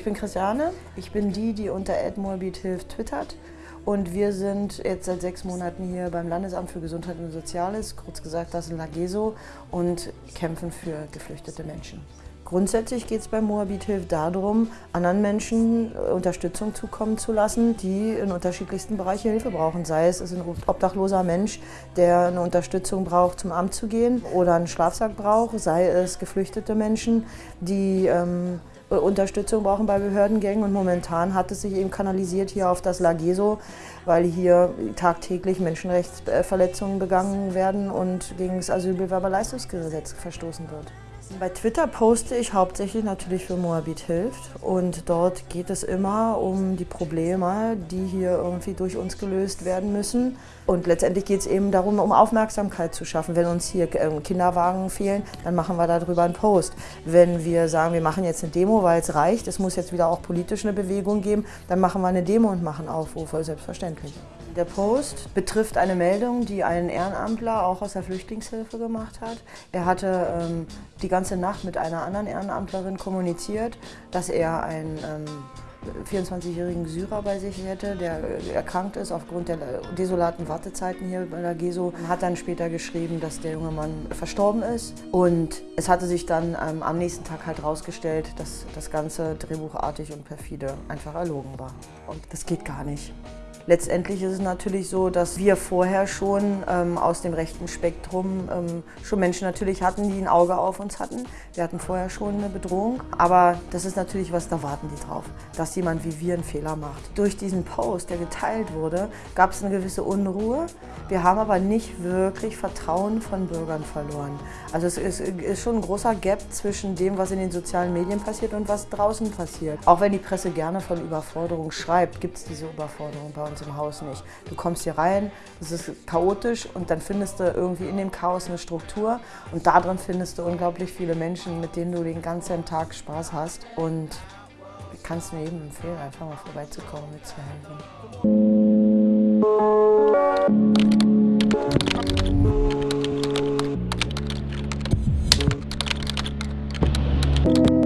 Ich bin Christiane, ich bin die, die unter Edmorbid hilft twittert und wir sind jetzt seit sechs Monaten hier beim Landesamt für Gesundheit und Soziales, kurz gesagt das in Lageso und kämpfen für geflüchtete Menschen. Grundsätzlich geht es bei Moabit Hilft darum, anderen Menschen äh, Unterstützung zukommen zu lassen, die in unterschiedlichsten Bereichen Hilfe brauchen. Sei es, ein obdachloser Mensch, der eine Unterstützung braucht, zum Amt zu gehen oder einen Schlafsack braucht, sei es geflüchtete Menschen, die ähm, Unterstützung brauchen bei Behördengängen und momentan hat es sich eben kanalisiert hier auf das Lageso, weil hier tagtäglich Menschenrechtsverletzungen begangen werden und gegen das Asylbewerberleistungsgesetz verstoßen wird. Bei Twitter poste ich hauptsächlich natürlich für Moabit hilft und dort geht es immer um die Probleme, die hier irgendwie durch uns gelöst werden müssen. Und letztendlich geht es eben darum, um Aufmerksamkeit zu schaffen. Wenn uns hier ähm, Kinderwagen fehlen, dann machen wir darüber einen Post. Wenn wir sagen, wir machen jetzt eine Demo, weil es reicht, es muss jetzt wieder auch politisch eine Bewegung geben, dann machen wir eine Demo und machen Aufrufe, selbstverständlich. Der Post betrifft eine Meldung, die ein Ehrenamtler auch aus der Flüchtlingshilfe gemacht hat. Er hatte ähm, die ganze Nacht mit einer anderen Ehrenamtlerin kommuniziert, dass er einen ähm, 24-jährigen Syrer bei sich hätte, der erkrankt ist aufgrund der desolaten Wartezeiten hier bei der GESO. Hat dann später geschrieben, dass der junge Mann verstorben ist. Und es hatte sich dann ähm, am nächsten Tag halt herausgestellt, dass das Ganze drehbuchartig und perfide einfach erlogen war. Und das geht gar nicht. Letztendlich ist es natürlich so, dass wir vorher schon ähm, aus dem rechten Spektrum ähm, schon Menschen natürlich hatten, die ein Auge auf uns hatten. Wir hatten vorher schon eine Bedrohung, aber das ist natürlich was, da warten die drauf, dass jemand wie wir einen Fehler macht. Durch diesen Post, der geteilt wurde, gab es eine gewisse Unruhe. Wir haben aber nicht wirklich Vertrauen von Bürgern verloren. Also es ist, ist schon ein großer Gap zwischen dem, was in den sozialen Medien passiert und was draußen passiert. Auch wenn die Presse gerne von Überforderung schreibt, gibt es diese Überforderung bei uns unserem Haus nicht. Du kommst hier rein, es ist chaotisch und dann findest du irgendwie in dem Chaos eine Struktur und darin findest du unglaublich viele Menschen, mit denen du den ganzen Tag Spaß hast und kannst mir eben empfehlen, einfach mal vorbeizukommen, mitzuhelfen. Musik